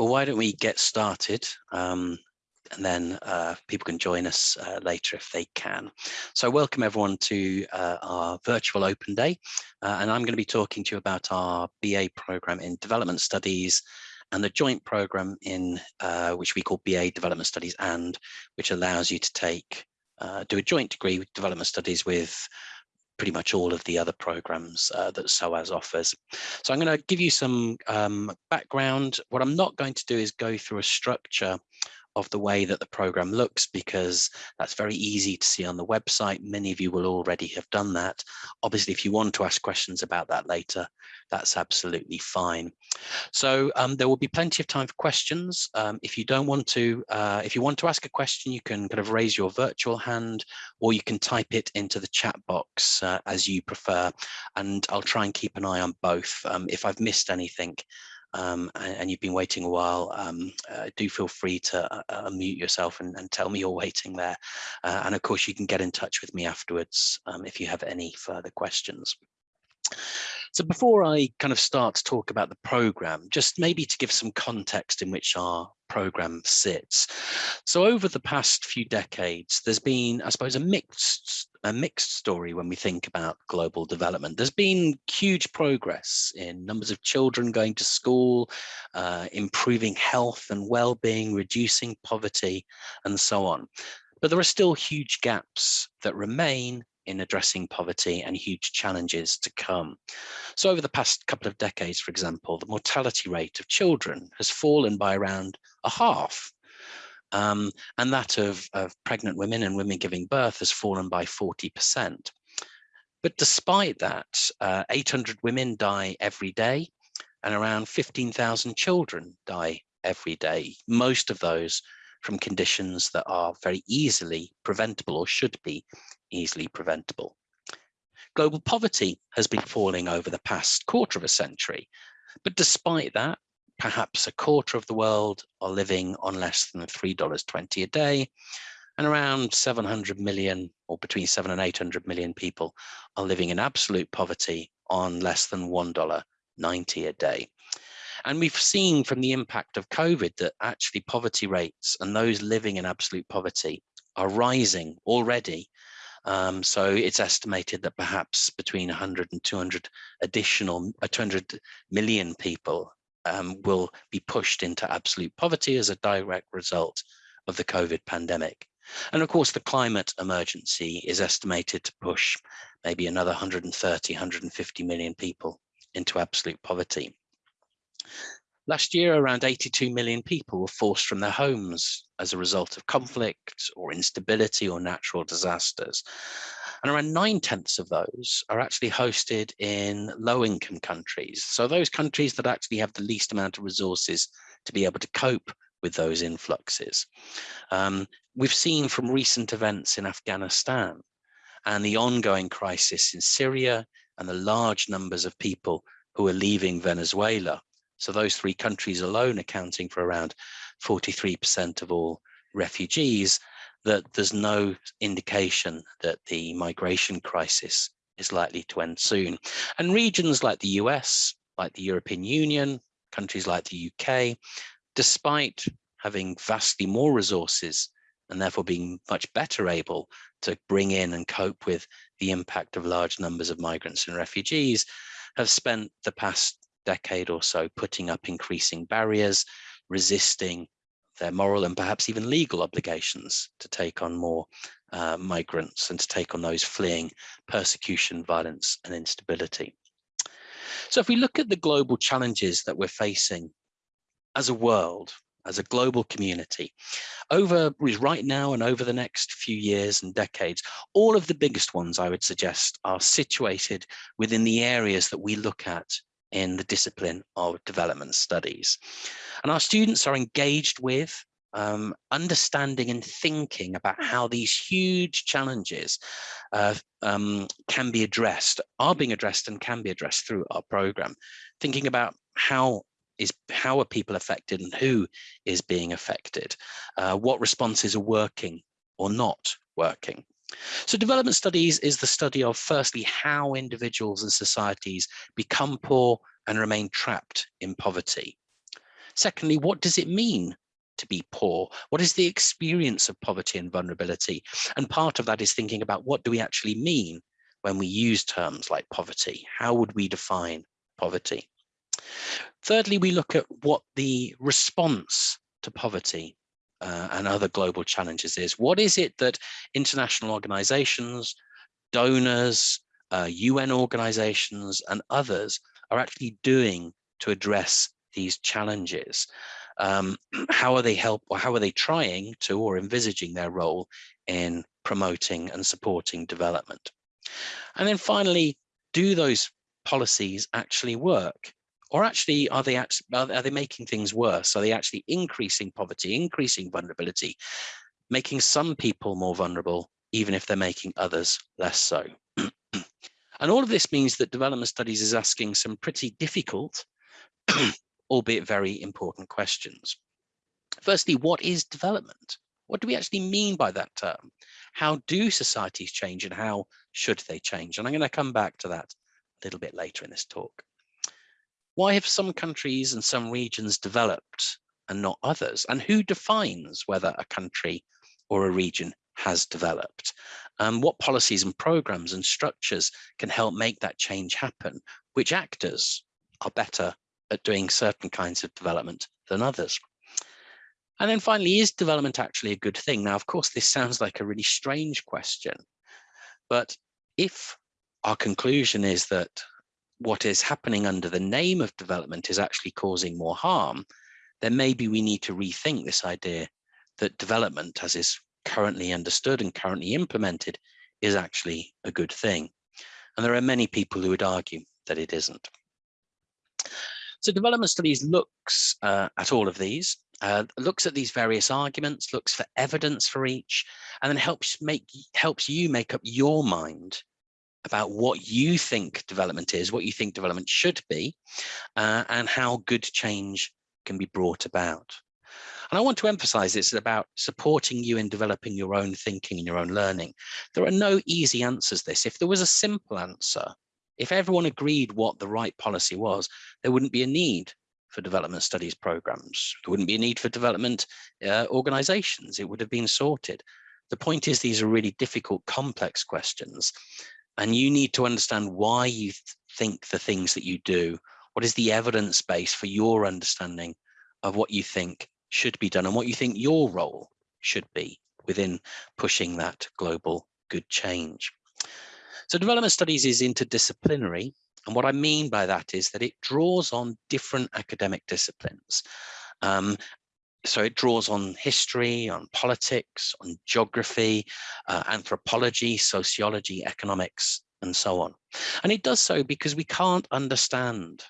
Well, why don't we get started? Um, and then uh, people can join us uh, later if they can. So welcome everyone to uh, our virtual open day. Uh, and I'm going to be talking to you about our BA program in development studies and the joint program in uh, which we call BA development studies and which allows you to take uh, do a joint degree with development studies with pretty much all of the other programs uh, that SOAS offers. So I'm going to give you some um, background. What I'm not going to do is go through a structure of the way that the program looks because that's very easy to see on the website. Many of you will already have done that. Obviously, if you want to ask questions about that later, that's absolutely fine. So um, there will be plenty of time for questions. Um, if you don't want to, uh, if you want to ask a question, you can kind of raise your virtual hand or you can type it into the chat box uh, as you prefer. And I'll try and keep an eye on both. Um, if I've missed anything, um, and, and, you've been waiting a while, um, uh, do feel free to uh, uh, unmute yourself and, and, tell me you're waiting there. Uh, and of course, you can get in touch with me afterwards um, if you have any further questions. So before I kind of start to talk about the program, just maybe to give some context in which our program sits. So over the past few decades, there's been, I suppose, a mixed a mixed story when we think about global development. There's been huge progress in numbers of children going to school, uh, improving health and well-being, reducing poverty, and so on. But there are still huge gaps that remain in addressing poverty and huge challenges to come. So over the past couple of decades, for example, the mortality rate of children has fallen by around a half. Um, and that of, of pregnant women and women giving birth has fallen by 40%. But despite that, uh, 800 women die every day and around 15,000 children die every day. Most of those from conditions that are very easily preventable or should be easily preventable. Global poverty has been falling over the past quarter of a century, but despite that, perhaps a quarter of the world are living on less than $3.20 a day, and around 700 million or between 7 and 800 million people are living in absolute poverty on less than $1.90 a day. And we've seen from the impact of COVID that actually poverty rates and those living in absolute poverty are rising already. Um, so it's estimated that perhaps between 100 and 200 additional, uh, 200 million people um, will be pushed into absolute poverty as a direct result of the COVID pandemic. And of course, the climate emergency is estimated to push maybe another 130, 150 million people into absolute poverty. Last year, around 82 million people were forced from their homes as a result of conflict or instability or natural disasters. And around nine tenths of those are actually hosted in low income countries. So those countries that actually have the least amount of resources to be able to cope with those influxes. Um, we've seen from recent events in Afghanistan and the ongoing crisis in Syria and the large numbers of people who are leaving Venezuela so those three countries alone accounting for around 43% of all refugees, that there's no indication that the migration crisis is likely to end soon. And regions like the US, like the European Union, countries like the UK, despite having vastly more resources and therefore being much better able to bring in and cope with the impact of large numbers of migrants and refugees, have spent the past decade or so putting up increasing barriers, resisting their moral and perhaps even legal obligations to take on more uh, migrants and to take on those fleeing persecution, violence and instability. So if we look at the global challenges that we're facing as a world, as a global community, over right now and over the next few years and decades, all of the biggest ones I would suggest are situated within the areas that we look at in the discipline of development studies. And our students are engaged with um, understanding and thinking about how these huge challenges uh, um, can be addressed, are being addressed and can be addressed through our program. Thinking about how is how are people affected and who is being affected, uh, what responses are working or not working. So development studies is the study of firstly how individuals and societies become poor and remain trapped in poverty. Secondly, what does it mean to be poor? What is the experience of poverty and vulnerability? And part of that is thinking about what do we actually mean when we use terms like poverty? How would we define poverty? Thirdly, we look at what the response to poverty uh, and other global challenges is. What is it that international organizations, donors, uh, UN organizations and others are actually doing to address these challenges? Um, how are they help or how are they trying to or envisaging their role in promoting and supporting development? And then finally, do those policies actually work? Or actually, are they are they making things worse? Are they actually increasing poverty, increasing vulnerability, making some people more vulnerable, even if they're making others less so? and all of this means that development studies is asking some pretty difficult, albeit very important questions. Firstly, what is development? What do we actually mean by that term? How do societies change and how should they change? And I'm going to come back to that a little bit later in this talk. Why have some countries and some regions developed and not others? And who defines whether a country or a region has developed? Um, what policies and programs and structures can help make that change happen? Which actors are better at doing certain kinds of development than others? And then finally, is development actually a good thing? Now, of course, this sounds like a really strange question, but if our conclusion is that what is happening under the name of development is actually causing more harm, then maybe we need to rethink this idea that development as is currently understood and currently implemented is actually a good thing. And there are many people who would argue that it isn't. So development studies looks uh, at all of these, uh, looks at these various arguments, looks for evidence for each, and then helps make helps you make up your mind about what you think development is, what you think development should be, uh, and how good change can be brought about. And I want to emphasize this about supporting you in developing your own thinking and your own learning. There are no easy answers to this. If there was a simple answer, if everyone agreed what the right policy was, there wouldn't be a need for development studies programs. There wouldn't be a need for development uh, organizations. It would have been sorted. The point is these are really difficult, complex questions and you need to understand why you th think the things that you do. What is the evidence base for your understanding of what you think should be done and what you think your role should be within pushing that global good change. So development studies is interdisciplinary. And what I mean by that is that it draws on different academic disciplines. Um, so it draws on history, on politics, on geography, uh, anthropology, sociology, economics, and so on. And it does so because we can't understand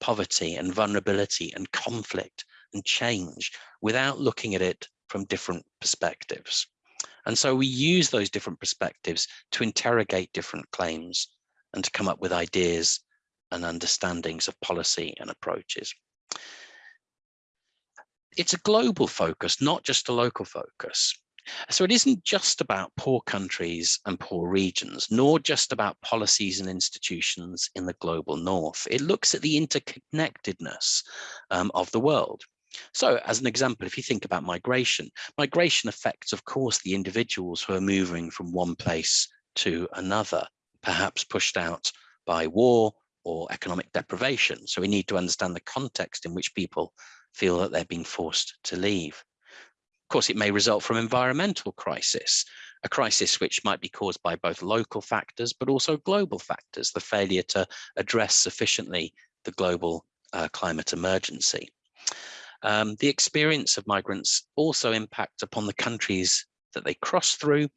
poverty and vulnerability and conflict and change without looking at it from different perspectives. And so we use those different perspectives to interrogate different claims and to come up with ideas and understandings of policy and approaches it's a global focus, not just a local focus. So it isn't just about poor countries and poor regions, nor just about policies and institutions in the global north. It looks at the interconnectedness um, of the world. So as an example, if you think about migration, migration affects, of course, the individuals who are moving from one place to another, perhaps pushed out by war or economic deprivation. So we need to understand the context in which people feel that they're being forced to leave. Of course, it may result from environmental crisis, a crisis which might be caused by both local factors, but also global factors, the failure to address sufficiently the global uh, climate emergency. Um, the experience of migrants also impacts upon the countries that they cross through,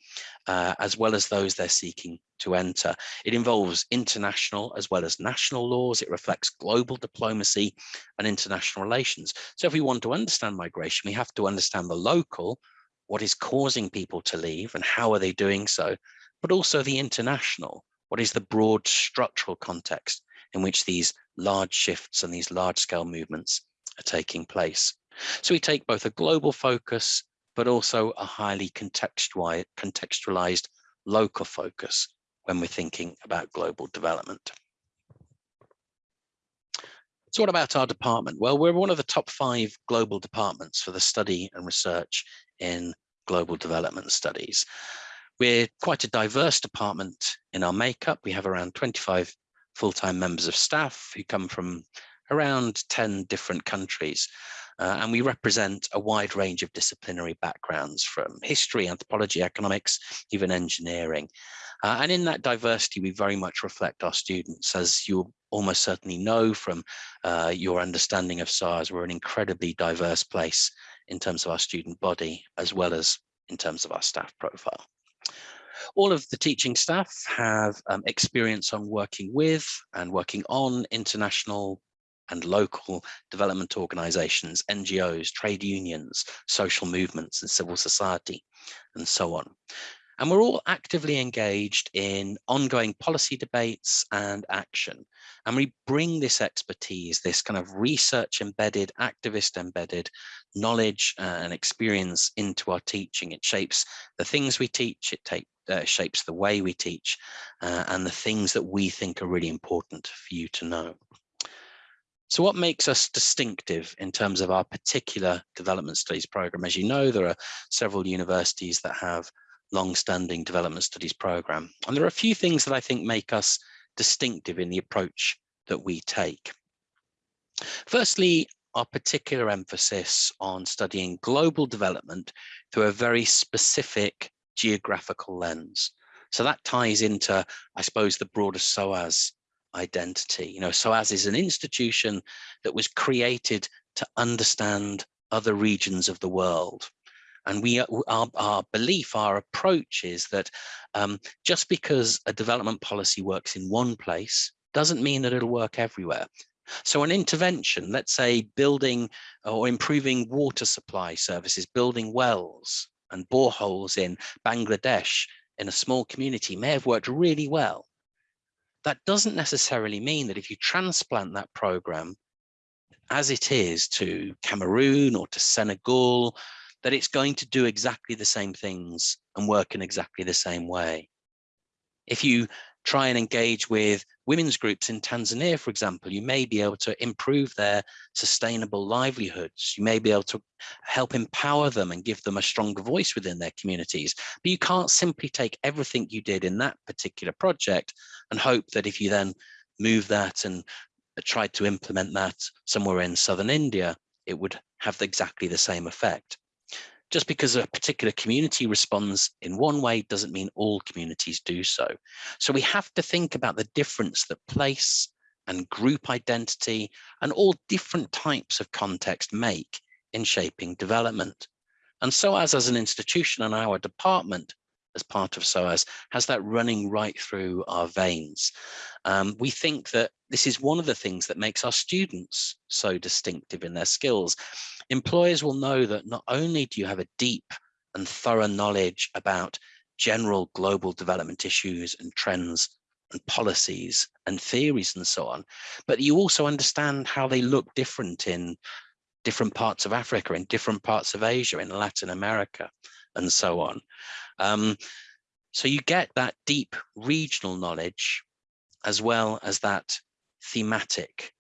uh, as well as those they're seeking to enter. It involves international as well as national laws. It reflects global diplomacy and international relations. So if we want to understand migration, we have to understand the local, what is causing people to leave and how are they doing so, but also the international, what is the broad structural context in which these large shifts and these large scale movements are taking place. So we take both a global focus but also a highly contextualized local focus when we're thinking about global development. So what about our department? Well, we're one of the top five global departments for the study and research in global development studies. We're quite a diverse department in our makeup. We have around 25 full-time members of staff who come from around 10 different countries. Uh, and we represent a wide range of disciplinary backgrounds from history, anthropology, economics, even engineering. Uh, and in that diversity, we very much reflect our students. As you almost certainly know from uh, your understanding of SOAS, we're an incredibly diverse place in terms of our student body, as well as in terms of our staff profile. All of the teaching staff have um, experience on working with and working on international and local development organizations, NGOs, trade unions, social movements and civil society, and so on. And we're all actively engaged in ongoing policy debates and action. And we bring this expertise, this kind of research embedded, activist embedded knowledge and experience into our teaching. It shapes the things we teach, it take, uh, shapes the way we teach, uh, and the things that we think are really important for you to know. So what makes us distinctive in terms of our particular development studies program? As you know, there are several universities that have long-standing development studies program. And there are a few things that I think make us distinctive in the approach that we take. Firstly, our particular emphasis on studying global development through a very specific geographical lens. So that ties into, I suppose, the broader SOAS identity. You know, SOAS is an institution that was created to understand other regions of the world. And we, our, our belief, our approach is that um, just because a development policy works in one place doesn't mean that it'll work everywhere. So an intervention, let's say building or improving water supply services, building wells and boreholes in Bangladesh in a small community may have worked really well. That doesn't necessarily mean that if you transplant that program as it is to Cameroon or to Senegal that it's going to do exactly the same things and work in exactly the same way. If you try and engage with women's groups in Tanzania, for example, you may be able to improve their sustainable livelihoods. You may be able to help empower them and give them a stronger voice within their communities. But you can't simply take everything you did in that particular project and hope that if you then move that and try to implement that somewhere in southern India, it would have exactly the same effect just because a particular community responds in one way doesn't mean all communities do so. So we have to think about the difference that place and group identity and all different types of context make in shaping development. And SOAS as an institution and our department as part of SOAS has that running right through our veins. Um, we think that this is one of the things that makes our students so distinctive in their skills. Employers will know that not only do you have a deep and thorough knowledge about general global development issues and trends and policies and theories and so on, but you also understand how they look different in different parts of Africa, in different parts of Asia, in Latin America, and so on. Um, so you get that deep regional knowledge as well as that thematic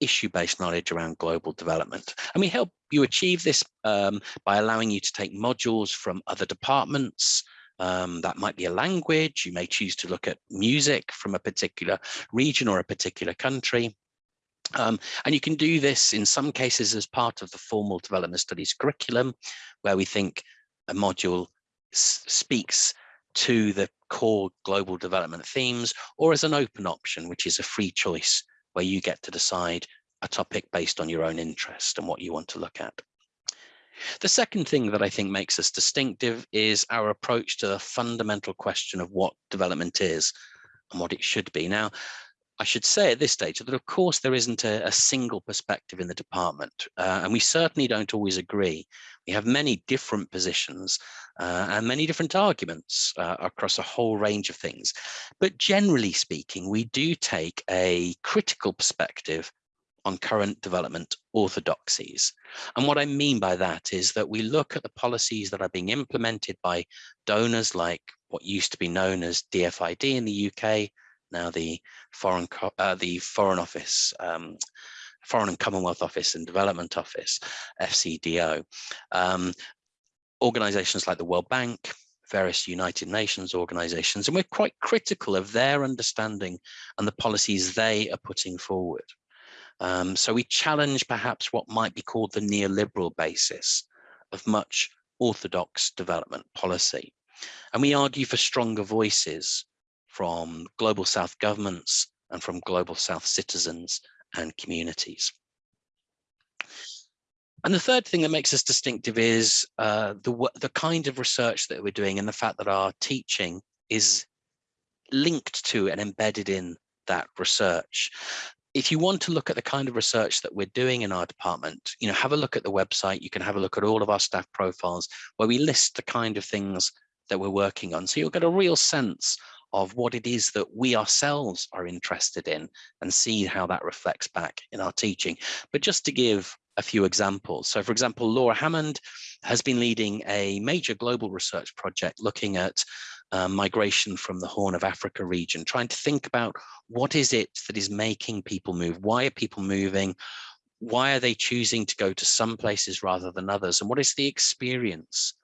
issue-based knowledge around global development. And we help you achieve this um, by allowing you to take modules from other departments. Um, that might be a language. You may choose to look at music from a particular region or a particular country. Um, and you can do this in some cases as part of the formal development studies curriculum, where we think a module speaks to the core global development themes or as an open option, which is a free choice where you get to decide a topic based on your own interest and what you want to look at. The second thing that I think makes us distinctive is our approach to the fundamental question of what development is and what it should be. Now, I should say at this stage that of course there isn't a, a single perspective in the department uh, and we certainly don't always agree. We have many different positions uh, and many different arguments uh, across a whole range of things. But generally speaking, we do take a critical perspective on current development orthodoxies. And what I mean by that is that we look at the policies that are being implemented by donors like what used to be known as DFID in the UK, now the Foreign, uh, the Foreign Office um, Foreign and Commonwealth Office and Development Office, FCDO. Um, organizations like the World Bank, various United Nations organizations, and we're quite critical of their understanding and the policies they are putting forward. Um, so we challenge perhaps what might be called the neoliberal basis of much orthodox development policy. And we argue for stronger voices from global South governments and from global South citizens and communities. And the third thing that makes us distinctive is uh, the, the kind of research that we're doing and the fact that our teaching is linked to and embedded in that research. If you want to look at the kind of research that we're doing in our department, you know, have a look at the website. You can have a look at all of our staff profiles where we list the kind of things that we're working on. So you'll get a real sense of what it is that we ourselves are interested in and see how that reflects back in our teaching. But just to give a few examples. So for example, Laura Hammond has been leading a major global research project looking at uh, migration from the Horn of Africa region, trying to think about what is it that is making people move? Why are people moving? Why are they choosing to go to some places rather than others? And what is the experience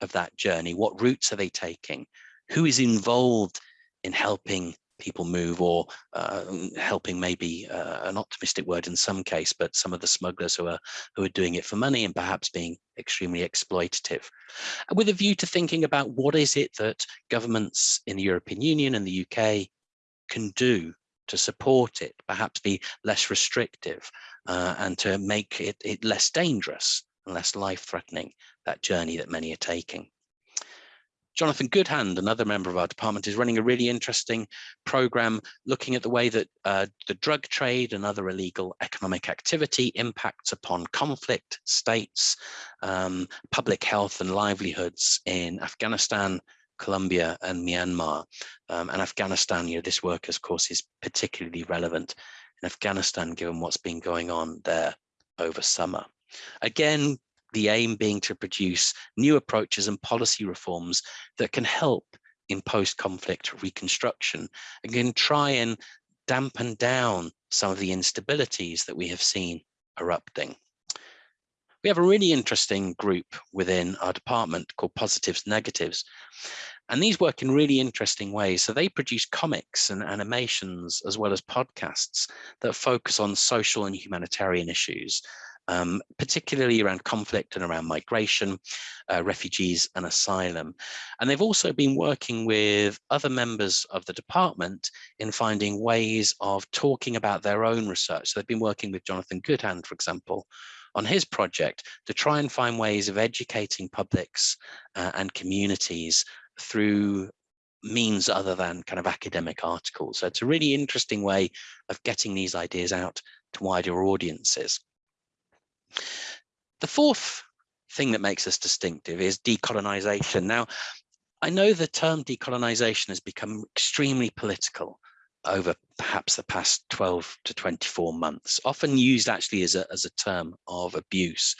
of that journey? What routes are they taking? Who is involved in helping people move or uh, helping maybe uh, an optimistic word in some case, but some of the smugglers who are who are doing it for money and perhaps being extremely exploitative. With a view to thinking about what is it that governments in the European Union and the UK can do to support it, perhaps be less restrictive uh, and to make it, it less dangerous and less life-threatening, that journey that many are taking. Jonathan Goodhand, another member of our department, is running a really interesting program looking at the way that uh, the drug trade and other illegal economic activity impacts upon conflict, states, um, public health and livelihoods in Afghanistan, Colombia and Myanmar. Um, and Afghanistan, you know, this work, of course, is particularly relevant in Afghanistan, given what's been going on there over summer. Again, the aim being to produce new approaches and policy reforms that can help in post-conflict reconstruction and can try and dampen down some of the instabilities that we have seen erupting. We have a really interesting group within our department called Positives Negatives, and these work in really interesting ways. So they produce comics and animations as well as podcasts that focus on social and humanitarian issues um, particularly around conflict and around migration, uh, refugees and asylum. And they've also been working with other members of the department in finding ways of talking about their own research. So they've been working with Jonathan Goodhand, for example, on his project to try and find ways of educating publics uh, and communities through means other than kind of academic articles. So it's a really interesting way of getting these ideas out to wider audiences. The fourth thing that makes us distinctive is decolonization. Now, I know the term decolonization has become extremely political over perhaps the past 12 to 24 months, often used actually as a, as a term of abuse.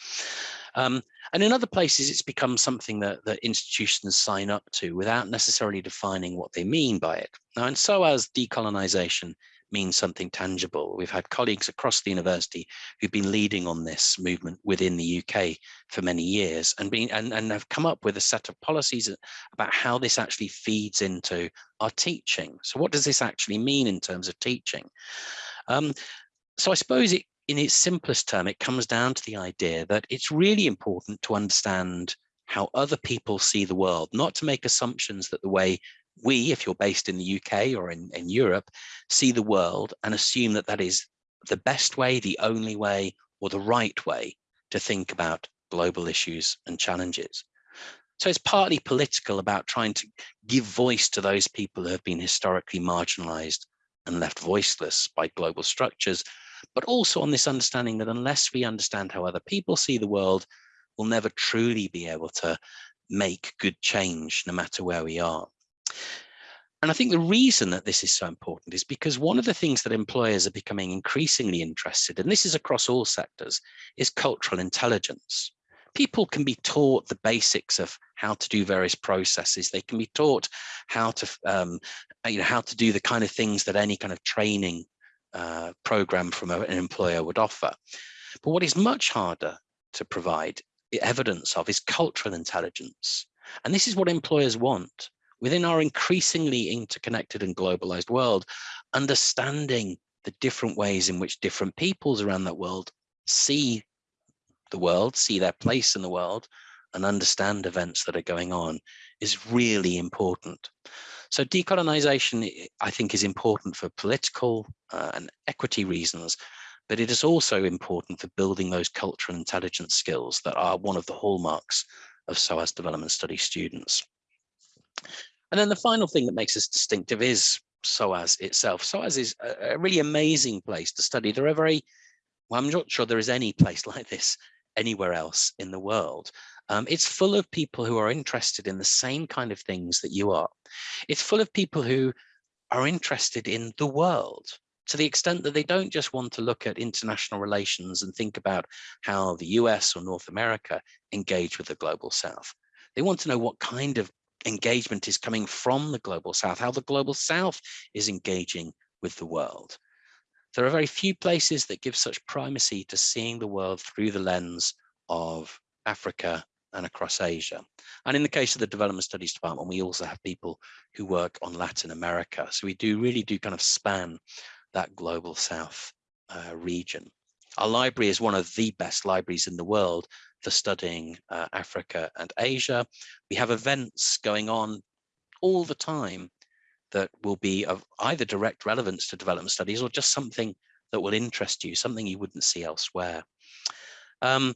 Um, and in other places, it's become something that, that institutions sign up to without necessarily defining what they mean by it. Now, and so as decolonization means something tangible. We've had colleagues across the university who've been leading on this movement within the UK for many years and been and, and have come up with a set of policies about how this actually feeds into our teaching. So what does this actually mean in terms of teaching? Um, so I suppose it, in its simplest term, it comes down to the idea that it's really important to understand how other people see the world, not to make assumptions that the way we, if you're based in the UK or in, in Europe, see the world and assume that that is the best way, the only way, or the right way to think about global issues and challenges. So it's partly political about trying to give voice to those people who have been historically marginalized and left voiceless by global structures, but also on this understanding that unless we understand how other people see the world, we'll never truly be able to make good change no matter where we are. And I think the reason that this is so important is because one of the things that employers are becoming increasingly interested in, and this is across all sectors, is cultural intelligence. People can be taught the basics of how to do various processes. They can be taught how to, um, you know, how to do the kind of things that any kind of training uh, program from a, an employer would offer. But what is much harder to provide evidence of is cultural intelligence. And this is what employers want. Within our increasingly interconnected and globalized world, understanding the different ways in which different peoples around that world see the world, see their place in the world, and understand events that are going on is really important. So decolonization, I think, is important for political uh, and equity reasons, but it is also important for building those cultural intelligence skills that are one of the hallmarks of SOAS development study students. And then the final thing that makes us distinctive is SOAS itself. SOAS is a, a really amazing place to study. There are very, well, I'm not sure there is any place like this anywhere else in the world. Um, it's full of people who are interested in the same kind of things that you are. It's full of people who are interested in the world to the extent that they don't just want to look at international relations and think about how the US or North America engage with the global South. They want to know what kind of engagement is coming from the global South, how the global South is engaging with the world. There are very few places that give such primacy to seeing the world through the lens of Africa and across Asia. And in the case of the Development Studies Department, we also have people who work on Latin America. So we do really do kind of span that global south uh, region. Our library is one of the best libraries in the world for studying uh, Africa and Asia. We have events going on all the time that will be of either direct relevance to development studies or just something that will interest you, something you wouldn't see elsewhere. Um,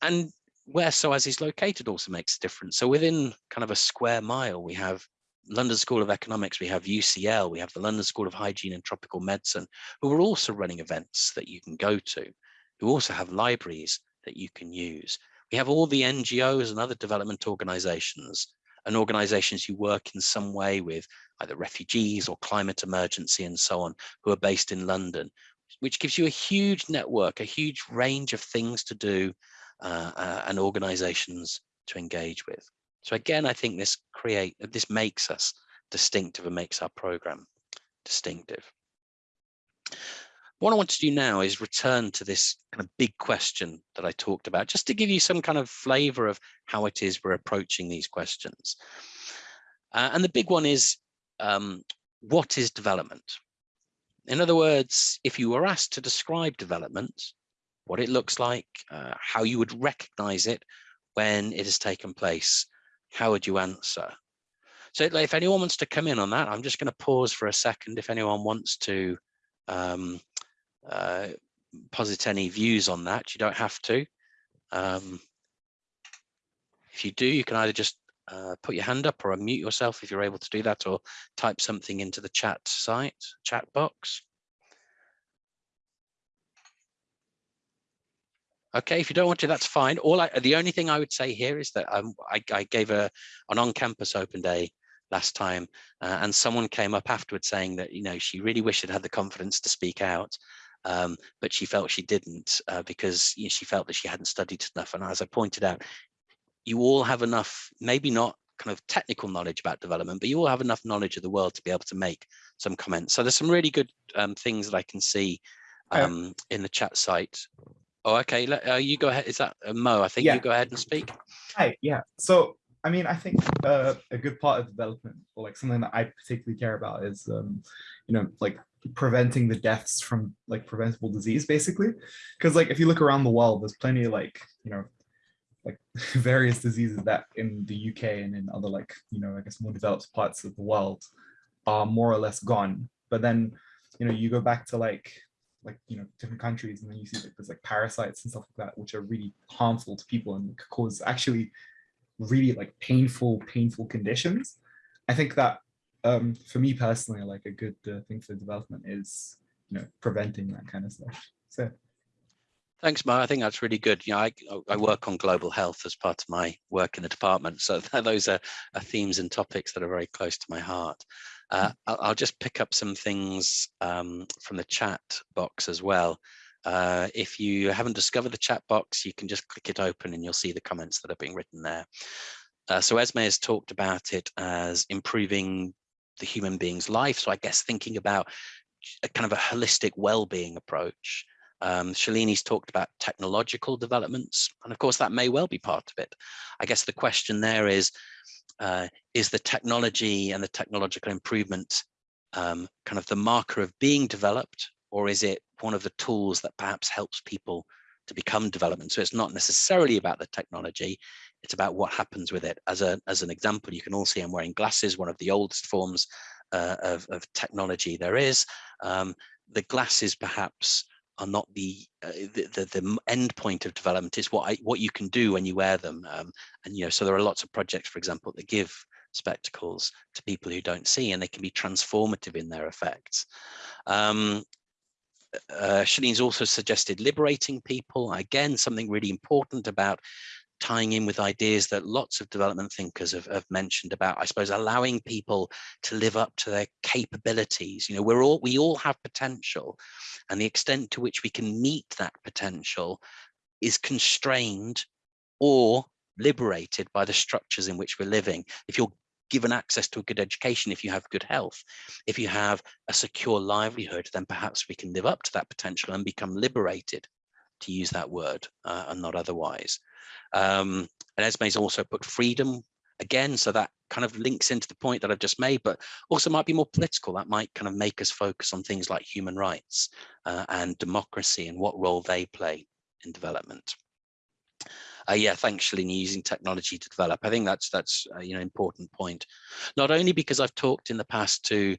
and where SOAS is located also makes a difference. So within kind of a square mile, we have London School of Economics, we have UCL, we have the London School of Hygiene and Tropical Medicine, who are also running events that you can go to, who also have libraries that you can use. We have all the NGOs and other development organizations and organizations who work in some way with either refugees or climate emergency and so on, who are based in London, which gives you a huge network, a huge range of things to do uh, uh, and organizations to engage with. So again, I think this create this makes us distinctive and makes our program distinctive. What I want to do now is return to this kind of big question that I talked about, just to give you some kind of flavor of how it is we're approaching these questions. Uh, and the big one is, um, what is development? In other words, if you were asked to describe development, what it looks like, uh, how you would recognize it when it has taken place, how would you answer? So if anyone wants to come in on that, I'm just going to pause for a second. If anyone wants to um, uh, posit any views on that, you don't have to. Um, if you do, you can either just uh, put your hand up or unmute yourself if you're able to do that or type something into the chat site, chat box. Okay, if you don't want to, that's fine. All I, the only thing I would say here is that um, I, I, gave a an on-campus open day last time, uh, and someone came up afterwards saying that you know she really wished she'd had the confidence to speak out, um, but she felt she didn't uh, because you know, she felt that she hadn't studied enough. And as I pointed out, you all have enough, maybe not kind of technical knowledge about development, but you all have enough knowledge of the world to be able to make some comments. So there's some really good um, things that I can see um, in the chat site Oh, okay. Let, uh, you go ahead. Is that uh, Mo? I think yeah. you go ahead and speak. Hi. Yeah. So, I mean, I think uh, a good part of development, or like something that I particularly care about, is, um, you know, like preventing the deaths from like preventable disease, basically. Because like if you look around the world, there's plenty of like, you know, like various diseases that in the UK and in other like, you know, I guess more developed parts of the world are more or less gone. But then, you know, you go back to like like you know different countries and then you see like there's like parasites and stuff like that which are really harmful to people and cause actually really like painful painful conditions i think that um for me personally like a good uh, thing for development is you know preventing that kind of stuff so Thanks, Mo. I think that's really good. You know, I, I work on global health as part of my work in the department. So those are, are themes and topics that are very close to my heart. Uh, I'll, I'll, just pick up some things um, from the chat box as well. Uh, if you haven't discovered the chat box, you can just click it open and you'll see the comments that are being written there. Uh, so Esme has talked about it as improving the human being's life. So I guess thinking about a kind of a holistic well-being approach. Um, Shalini's talked about technological developments, and of course that may well be part of it. I guess the question there is, uh, is the technology and the technological improvement um, kind of the marker of being developed, or is it one of the tools that perhaps helps people to become development? So it's not necessarily about the technology, it's about what happens with it. As, a, as an example, you can all see I'm wearing glasses, one of the oldest forms uh, of, of, technology there is. Um, the glasses perhaps are not the, uh, the, the, the end point of development is what I, what you can do when you wear them um, and you know so there are lots of projects for example that give spectacles to people who don't see and they can be transformative in their effects um, uh, also suggested liberating people again something really important about tying in with ideas that lots of development thinkers have, have, mentioned about, I suppose, allowing people to live up to their capabilities. You know, we're all we all have potential, and the extent to which we can meet that potential is constrained or liberated by the structures in which we're living. If you're given access to a good education, if you have good health, if you have a secure livelihood, then perhaps we can live up to that potential and become liberated, to use that word, uh, and not otherwise. Um, and Esme's also put freedom again, so that kind of links into the point that I've just made, but also might be more political. That might kind of make us focus on things like human rights uh, and democracy and what role they play in development. Uh, yeah, thanks, Shalini, using technology to develop. I think that's that's uh, you know important point. Not only because I've talked in the past to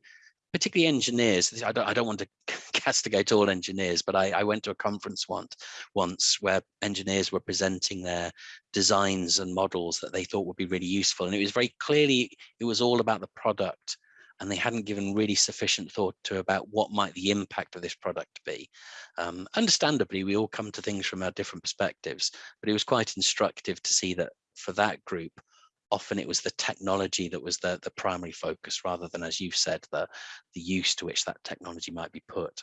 particularly engineers. I don't, I don't want to castigate all engineers, but I, I, went to a conference once, once where engineers were presenting their designs and models that they thought would be really useful. And it was very clearly, it was all about the product and they hadn't given really sufficient thought to about what might the impact of this product be. Um, understandably, we all come to things from our different perspectives, but it was quite instructive to see that for that group, often it was the technology that was the, the primary focus rather than, as you've said, the, the use to which that technology might be put.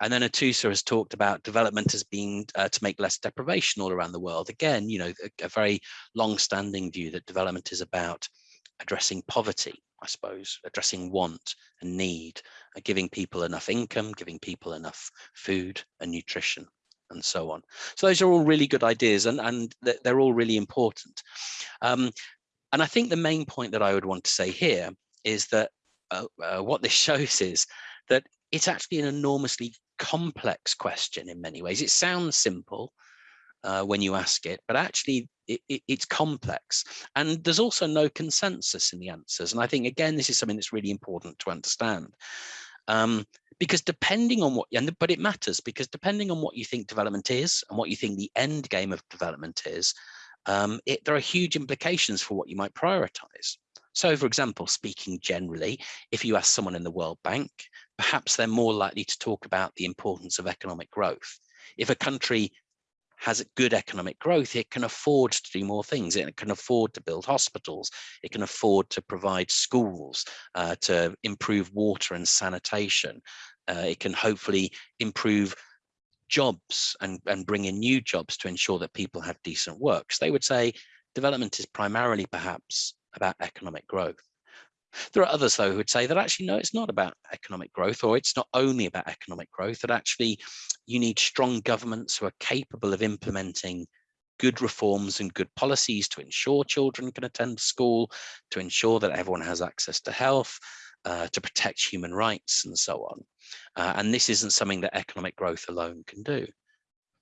And then Atusa has talked about development as being uh, to make less deprivation all around the world. Again, you know, a, a very long-standing view that development is about addressing poverty, I suppose, addressing want and need, giving people enough income, giving people enough food and nutrition and so on. So those are all really good ideas and, and they're all really important. Um, and I think the main point that I would want to say here is that uh, uh, what this shows is that it's actually an enormously complex question in many ways. It sounds simple uh, when you ask it, but actually it, it, it's complex. And there's also no consensus in the answers. And I think, again, this is something that's really important to understand. Um, because depending on what, and, but it matters because depending on what you think development is and what you think the end game of development is, um, it, there are huge implications for what you might prioritize. So for example, speaking generally, if you ask someone in the World Bank, perhaps they're more likely to talk about the importance of economic growth. If a country has good economic growth, it can afford to do more things. It can afford to build hospitals. It can afford to provide schools, uh, to improve water and sanitation. Uh, it can hopefully improve jobs and, and bring in new jobs to ensure that people have decent work. So they would say development is primarily perhaps about economic growth. There are others, though, who would say that actually, no, it's not about economic growth, or it's not only about economic growth, that actually you need strong governments who are capable of implementing good reforms and good policies to ensure children can attend school, to ensure that everyone has access to health, uh, to protect human rights and so on. Uh, and this isn't something that economic growth alone can do.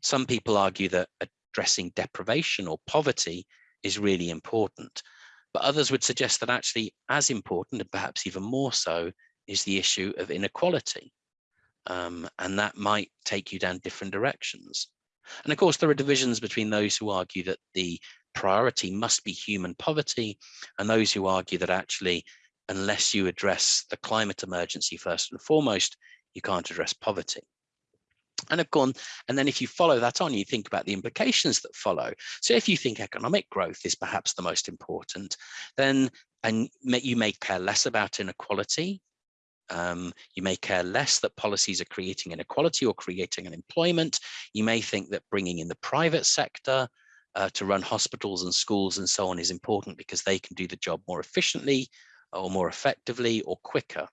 Some people argue that addressing deprivation or poverty is really important, but others would suggest that actually as important and perhaps even more so is the issue of inequality. Um, and that might take you down different directions. And of course, there are divisions between those who argue that the priority must be human poverty and those who argue that actually unless you address the climate emergency first and foremost, you can't address poverty. And of course, and then if you follow that on, you think about the implications that follow. So if you think economic growth is perhaps the most important, then and you may care less about inequality. Um, you may care less that policies are creating inequality or creating unemployment. You may think that bringing in the private sector uh, to run hospitals and schools and so on is important because they can do the job more efficiently or more effectively or quicker.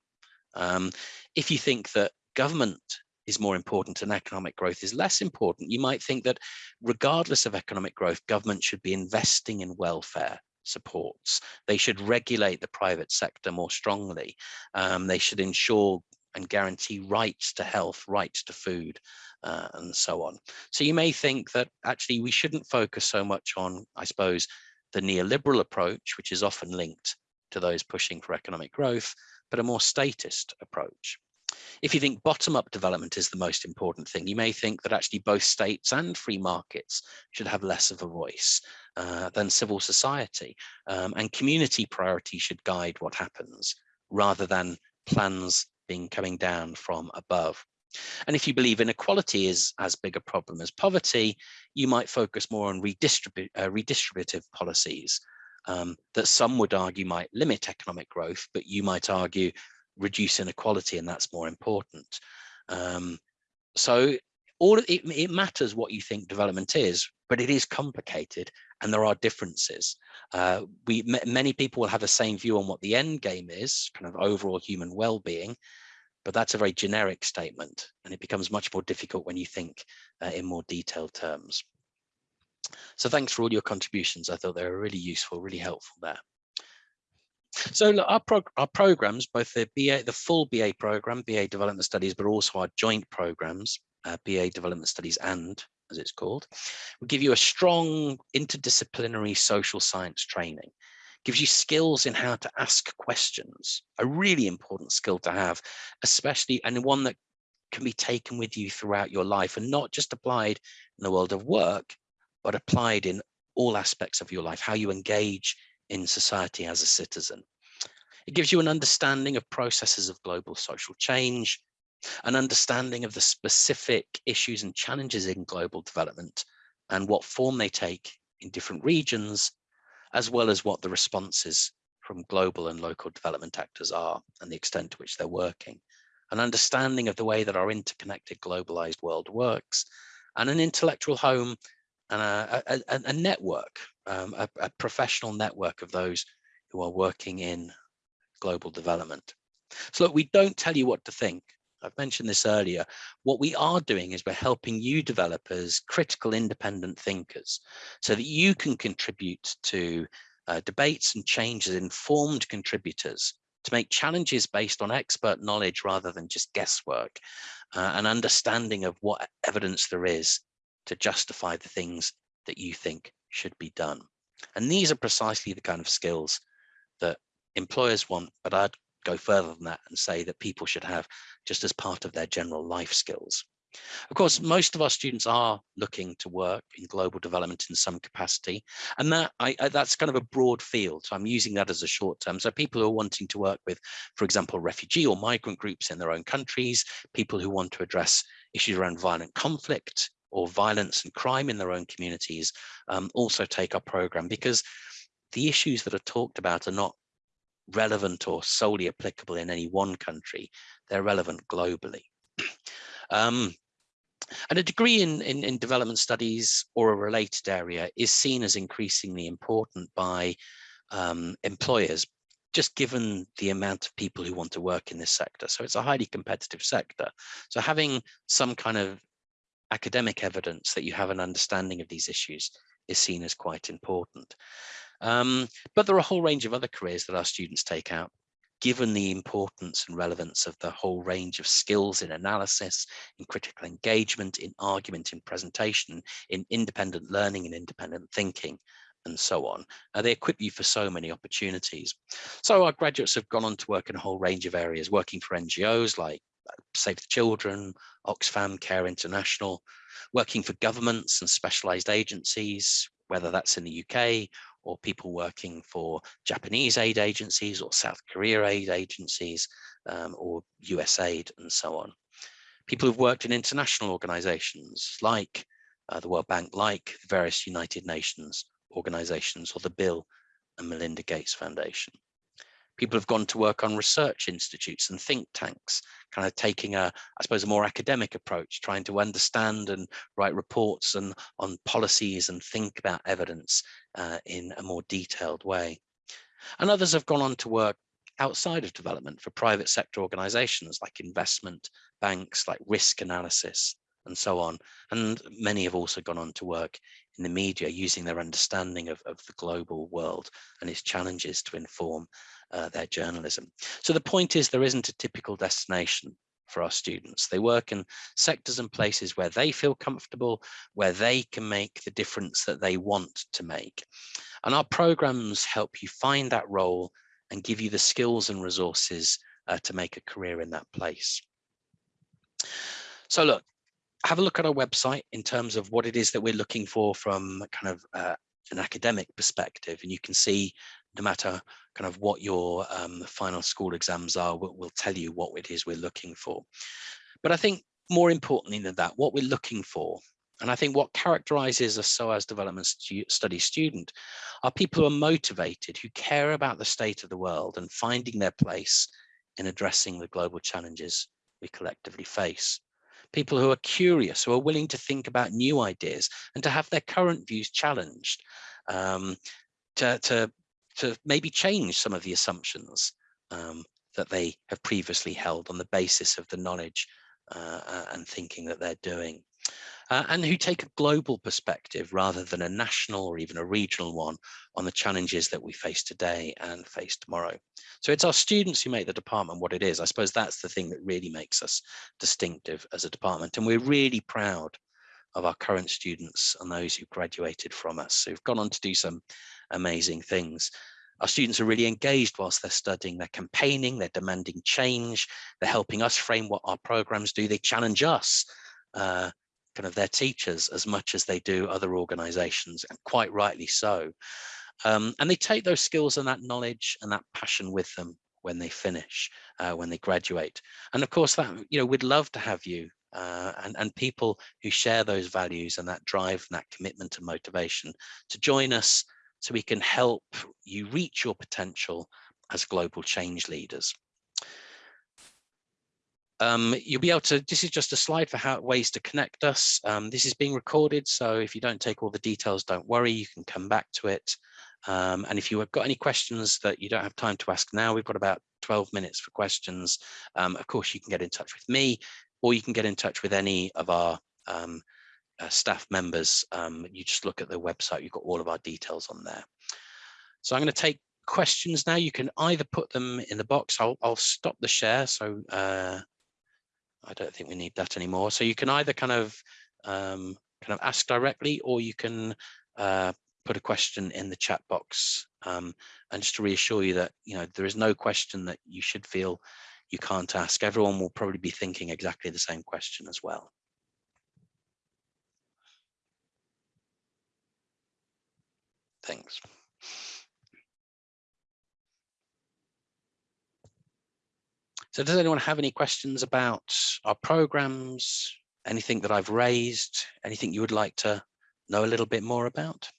Um, if you think that government is more important and economic growth is less important, you might think that regardless of economic growth, government should be investing in welfare supports. They should regulate the private sector more strongly. Um, they should ensure and guarantee rights to health, rights to food, uh, and so on. So you may think that actually we shouldn't focus so much on, I suppose, the neoliberal approach, which is often linked to those pushing for economic growth, but a more statist approach. If you think bottom-up development is the most important thing, you may think that actually both states and free markets should have less of a voice uh, than civil society, um, and community priority should guide what happens rather than plans being coming down from above. And if you believe inequality is as big a problem as poverty, you might focus more on uh, redistributive policies um, that some would argue might limit economic growth, but you might argue reduce inequality and that's more important. Um, so all it, it matters what you think development is, but it is complicated and there are differences. Uh, we many people will have the same view on what the end game is, kind of overall human well-being, but that's a very generic statement and it becomes much more difficult when you think uh, in more detailed terms. So thanks for all your contributions. I thought they were really useful, really helpful there. So look, our, prog our programs, both the BA, the full BA program, BA Development Studies, but also our joint programs, uh, BA Development Studies and, as it's called, will give you a strong interdisciplinary social science training. Gives you skills in how to ask questions, a really important skill to have, especially and one that can be taken with you throughout your life and not just applied in the world of work, but applied in all aspects of your life, how you engage in society as a citizen. It gives you an understanding of processes of global social change, an understanding of the specific issues and challenges in global development and what form they take in different regions as well as what the responses from global and local development actors are and the extent to which they're working, an understanding of the way that our interconnected globalized world works, and an intellectual home and a, a, a network, um, a, a professional network of those who are working in global development. So look, we don't tell you what to think. I've mentioned this earlier. What we are doing is we're helping you developers, critical independent thinkers, so that you can contribute to uh, debates and changes, informed contributors to make challenges based on expert knowledge rather than just guesswork, uh, an understanding of what evidence there is to justify the things that you think should be done. And these are precisely the kind of skills that employers want, but I'd go further than that and say that people should have just as part of their general life skills. Of course, most of our students are looking to work in global development in some capacity, and that I, I, that's kind of a broad field. So I'm using that as a short term. So people who are wanting to work with, for example, refugee or migrant groups in their own countries, people who want to address issues around violent conflict or violence and crime in their own communities, um, also take our program because the issues that are talked about are not relevant or solely applicable in any one country. They're relevant globally. um, and a degree in, in, in, development studies or a related area is seen as increasingly important by um, employers, just given the amount of people who want to work in this sector. So it's a highly competitive sector. So having some kind of academic evidence that you have an understanding of these issues is seen as quite important. Um, but there are a whole range of other careers that our students take out, given the importance and relevance of the whole range of skills in analysis, in critical engagement, in argument, in presentation, in independent learning and independent thinking, and so on. Uh, they equip you for so many opportunities. So our graduates have gone on to work in a whole range of areas, working for NGOs like Save the Children, Oxfam Care International, working for governments and specialized agencies, whether that's in the UK or people working for Japanese aid agencies or South Korea aid agencies um, or USAID and so on. People who've worked in international organizations like uh, the World Bank, like various United Nations organizations or the Bill and Melinda Gates Foundation. People have gone to work on research institutes and think tanks, kind of taking a, I suppose, a more academic approach, trying to understand and write reports and on policies and think about evidence uh, in a more detailed way. And others have gone on to work outside of development for private sector organizations like investment banks, like risk analysis, and so on. And many have also gone on to work in the media using their understanding of, of the global world and its challenges to inform uh, their journalism. So the point is there isn't a typical destination for our students. They work in sectors and places where they feel comfortable, where they can make the difference that they want to make. And our programs help you find that role and give you the skills and resources uh, to make a career in that place. So look, have a look at our website in terms of what it is that we're looking for from kind of uh, an academic perspective. And you can see no matter kind of what your um, final school exams are, we'll, we'll tell you what it is we're looking for. But I think more importantly than that, what we're looking for, and I think what characterizes a SOAS development stu study student are people who are motivated, who care about the state of the world and finding their place in addressing the global challenges we collectively face people who are curious, who are willing to think about new ideas and to have their current views challenged, um, to, to, to maybe change some of the assumptions um, that they have previously held on the basis of the knowledge uh, and thinking that they're doing uh, and who take a global perspective rather than a national or even a regional one on the challenges that we face today and face tomorrow. So it's our students who make the department what it is. I suppose that's the thing that really makes us distinctive as a department. And we're really proud of our current students and those who graduated from us who've gone on to do some amazing things. Our students are really engaged whilst they're studying, they're campaigning, they're demanding change, they're helping us frame what our programs do, they challenge us uh, kind of their teachers as much as they do other organizations and quite rightly so um, and they take those skills and that knowledge and that passion with them when they finish uh, when they graduate and of course that you know we'd love to have you uh, and, and people who share those values and that drive and that commitment and motivation to join us so we can help you reach your potential as global change leaders um, you'll be able to, this is just a slide for how ways to connect us. Um, this is being recorded, so if you don't take all the details, don't worry, you can come back to it. Um, and if you have got any questions that you don't have time to ask now, we've got about 12 minutes for questions. Um, of course, you can get in touch with me, or you can get in touch with any of our um, uh, staff members. Um, you just look at the website, you've got all of our details on there. So I'm going to take questions now. You can either put them in the box. I'll, I'll stop the share. So uh, I don't think we need that anymore. So you can either kind of um, kind of ask directly, or you can uh, put a question in the chat box. Um, and just to reassure you that you know there is no question that you should feel you can't ask. Everyone will probably be thinking exactly the same question as well. Thanks. So does anyone have any questions about our programs, anything that I've raised, anything you would like to know a little bit more about?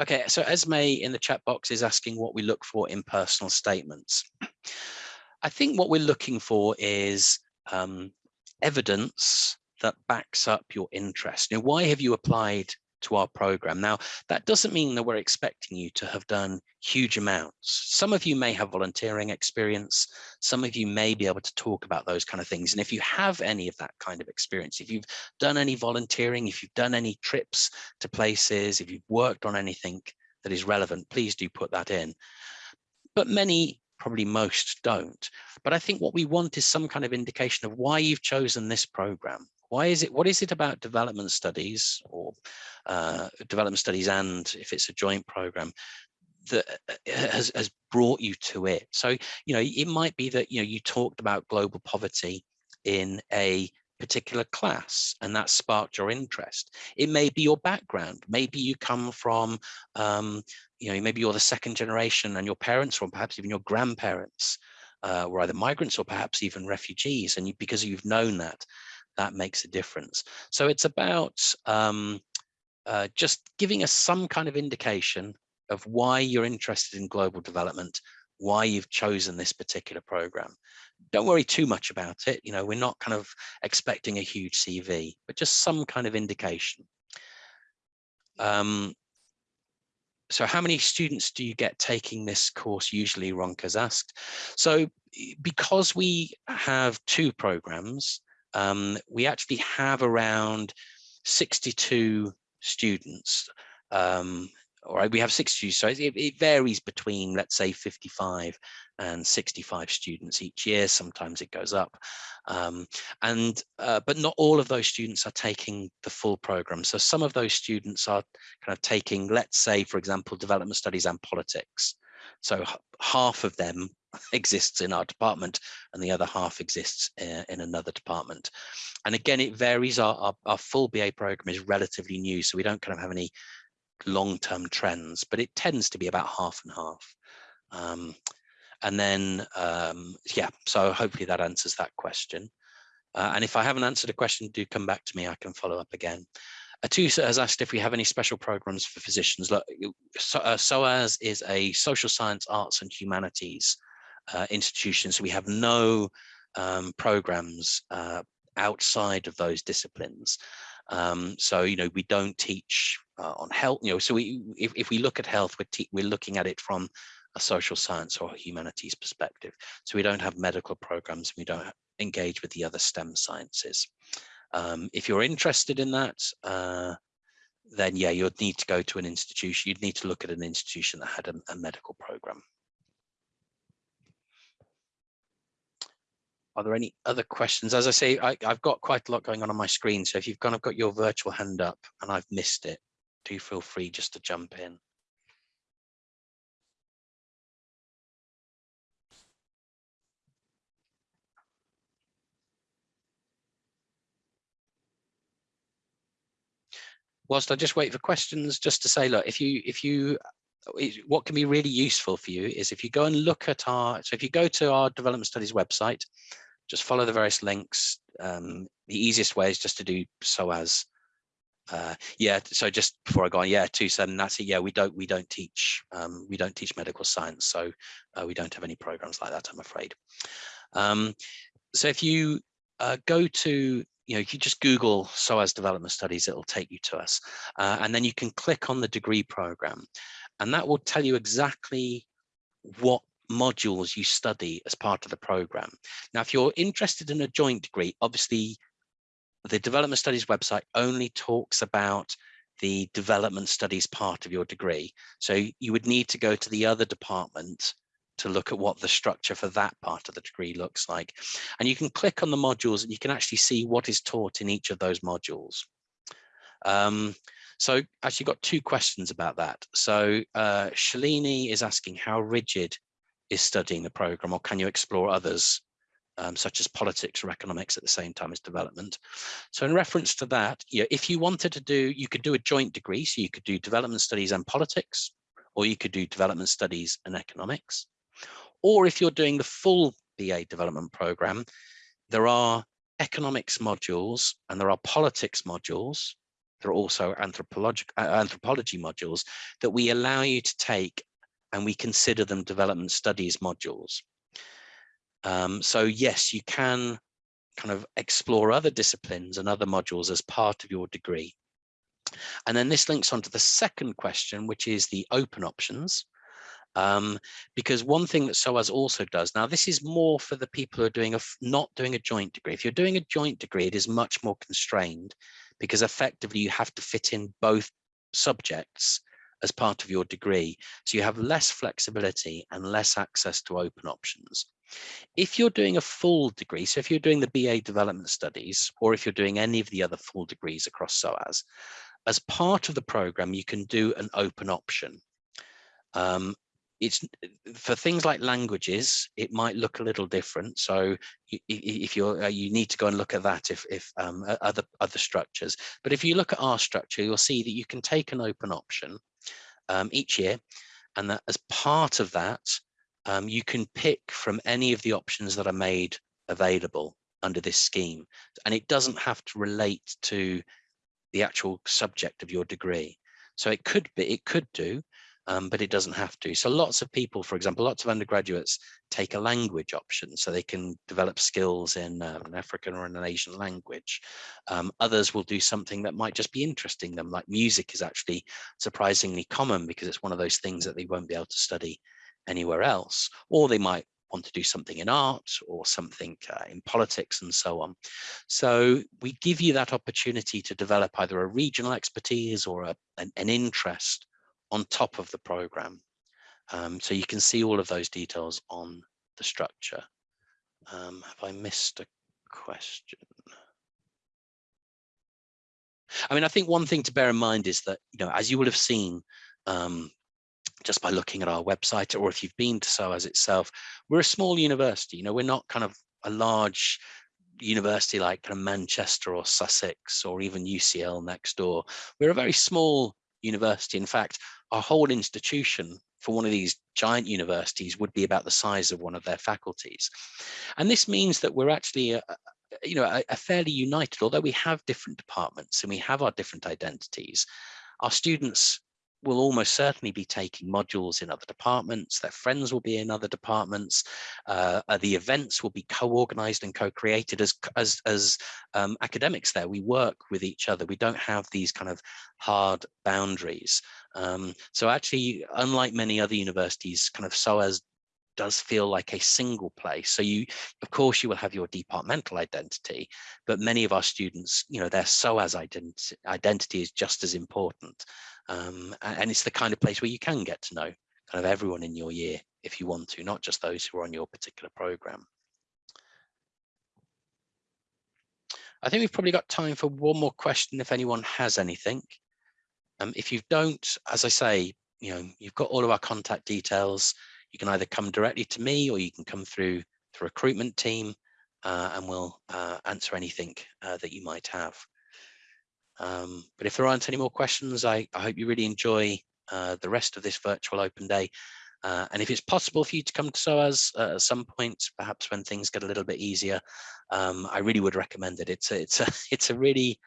Okay, so Esme in the chat box is asking what we look for in personal statements. I think what we're looking for is um, evidence that backs up your interest. Now, why have you applied to our program. Now, that doesn't mean that we're expecting you to have done huge amounts. Some of you may have volunteering experience. Some of you may be able to talk about those kind of things. And if you have any of that kind of experience, if you've done any volunteering, if you've done any trips to places, if you've worked on anything that is relevant, please do put that in. But many probably most don't. But I think what we want is some kind of indication of why you've chosen this program. Why is it, what is it about development studies or uh, development studies and if it's a joint program that uh, has, has brought you to it? So, you know, it might be that, you know, you talked about global poverty in a particular class and that sparked your interest. It may be your background. Maybe you come from, um, you know, maybe you're the second generation and your parents or perhaps even your grandparents uh, were either migrants or perhaps even refugees. And you, because you've known that, that makes a difference. So it's about um, uh, just giving us some kind of indication of why you're interested in global development, why you've chosen this particular program. Don't worry too much about it. You know, we're not kind of expecting a huge CV, but just some kind of indication. Um, so how many students do you get taking this course usually, Ronka's asked. So because we have two programs, um, we actually have around 62 students um, all right we have 60 so it, it, varies between let's say 55 and 65 students each year. Sometimes it goes up um, and uh, but not all of those students are taking the full program. So some of those students are kind of taking let's say for example development studies and politics. So half of them exists in our department and the other half exists in, in another department. And again it varies. Our, our, our full ba program is relatively new so we don't kind of have any long-term trends, but it tends to be about half and half. Um, and then, um, yeah, so hopefully that answers that question. Uh, and if I haven't answered a question, do come back to me. I can follow up again. Atusa has asked if we have any special programs for physicians. Look, so, uh, SOAS is a social science, arts and humanities uh, institution. So we have no um, programs uh, outside of those disciplines. Um, so, you know, we don't teach uh, on health, you know, so we, if, if we look at health, we're, we're looking at it from a social science or humanities perspective. So we don't have medical programs, we don't engage with the other STEM sciences. Um, if you're interested in that, uh, then yeah, you'd need to go to an institution. You'd need to look at an institution that had a, a medical program. Are there any other questions? As I say, I, have got quite a lot going on on my screen. So if you've kind of got your virtual hand up and I've missed it, do feel free just to jump in. Whilst I just wait for questions, just to say, look, if you if you what can be really useful for you is if you go and look at our, so if you go to our development studies website, just follow the various links. Um, the easiest way is just to do SOAS. Uh, yeah, so just before I go on, yeah, two seven. That's it. Yeah, we don't we don't teach um, we don't teach medical science, so uh, we don't have any programs like that. I'm afraid. Um, so if you uh, go to you know, if you just Google SOAS development studies, it'll take you to us. Uh, and then you can click on the degree program and that will tell you exactly what modules you study as part of the program. Now, if you're interested in a joint degree, obviously the development studies website only talks about the development studies part of your degree. So you would need to go to the other department to look at what the structure for that part of the degree looks like. And you can click on the modules and you can actually see what is taught in each of those modules. Um, so actually got two questions about that. So uh, Shalini is asking how rigid is studying the program or can you explore others um, such as politics or economics at the same time as development. So in reference to that, you know, if you wanted to do, you could do a joint degree. So you could do development studies and politics, or you could do development studies and economics. Or if you're doing the full BA development program, there are economics modules and there are politics modules. There are also anthropology, uh, anthropology modules that we allow you to take and we consider them development studies modules. Um, so yes, you can kind of explore other disciplines and other modules as part of your degree. And then this links on to the second question, which is the open options. Um, because one thing that SOAS also does, now this is more for the people who are doing a, not doing a joint degree. If you're doing a joint degree, it is much more constrained because effectively you have to fit in both subjects as part of your degree. So you have less flexibility and less access to open options. If you're doing a full degree, so if you're doing the BA development studies, or if you're doing any of the other full degrees across SOAS, as part of the program, you can do an open option. Um, it's for things like languages, it might look a little different. So if you're, uh, you need to go and look at that if, if um, other, other structures. But if you look at our structure, you'll see that you can take an open option um, each year. And that as part of that, um, you can pick from any of the options that are made available under this scheme. And it doesn't have to relate to the actual subject of your degree. So it could be, it could do um, but it doesn't have to. So lots of people, for example, lots of undergraduates take a language option so they can develop skills in uh, an African or an Asian language. Um, others will do something that might just be interesting them, like music is actually surprisingly common because it's one of those things that they won't be able to study anywhere else. Or they might want to do something in art or something uh, in politics and so on. So we give you that opportunity to develop either a regional expertise or a, an, an interest on top of the program. Um, so you can see all of those details on the structure. Um, have I missed a question? I mean, I think one thing to bear in mind is that, you know, as you will have seen um, just by looking at our website, or if you've been to SOAS itself, we're a small university, you know, we're not kind of a large university like kind of Manchester or Sussex or even UCL next door. We're a very small university. In fact, our whole institution for one of these giant universities would be about the size of one of their faculties. And this means that we're actually a, you know, a, a fairly united, although we have different departments and we have our different identities, our students will almost certainly be taking modules in other departments. Their friends will be in other departments. Uh, uh the events will be co-organized and co-created as, as, as um, academics there. We work with each other. We don't have these kind of hard boundaries. Um, so actually, unlike many other universities, kind of SOAS does feel like a single place. So you, of course, you will have your departmental identity, but many of our students, you know, their SOAS identity, identity is just as important. Um, and it's the kind of place where you can get to know kind of everyone in your year if you want to, not just those who are on your particular program. I think we've probably got time for one more question if anyone has anything. Um, if you don't, as I say, you know, you've got all of our contact details. You can either come directly to me or you can come through the recruitment team uh, and we'll uh, answer anything uh, that you might have. Um, but if there aren't any more questions, I, I hope you really enjoy uh, the rest of this virtual open day. Uh, and if it's possible for you to come to SOAS uh, at some point, perhaps when things get a little bit easier, um, I really would recommend it. It's a, it's a, it's a really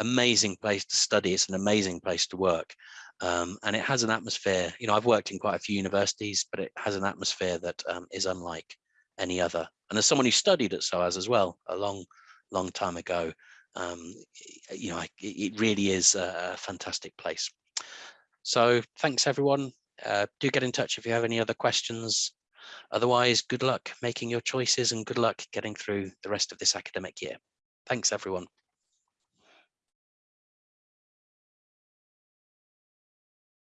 amazing place to study. It's an amazing place to work. Um, and it has an atmosphere, you know, I've worked in quite a few universities, but it has an atmosphere that um, is unlike any other. And as someone who studied at SOAS as well, a long, long time ago, um, you know, it really is a fantastic place. So thanks everyone. Uh, do get in touch if you have any other questions. Otherwise, good luck making your choices and good luck getting through the rest of this academic year. Thanks everyone.